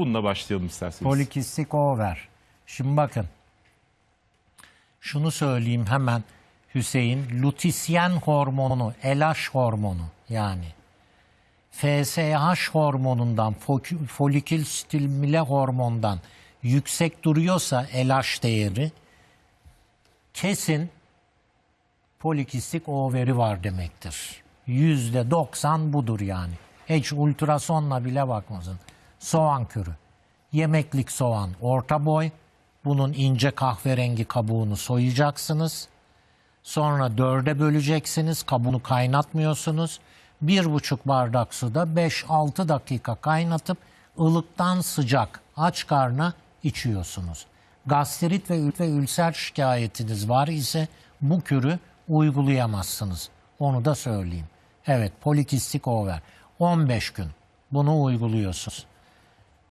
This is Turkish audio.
Bununla başlayalım isterseniz. Polikistik over. Şimdi bakın. Şunu söyleyeyim hemen Hüseyin. Lutisyen hormonu, LH hormonu yani. FSH hormonundan, folikül stimüle hormondan yüksek duruyorsa LH değeri kesin polikistik overi var demektir. Yüzde 90 budur yani. Hiç ultrasonla bile bakmasın. Soğan kürü. Yemeklik soğan orta boy. Bunun ince kahverengi kabuğunu soyacaksınız. Sonra dörde böleceksiniz. Kabuğunu kaynatmıyorsunuz. Bir buçuk bardak suda 5-6 dakika kaynatıp ılıktan sıcak aç karna içiyorsunuz. Gastrit ve, ve ülser şikayetiniz var ise bu kürü uygulayamazsınız. Onu da söyleyeyim. Evet polikistik over. 15 gün bunu uyguluyorsunuz.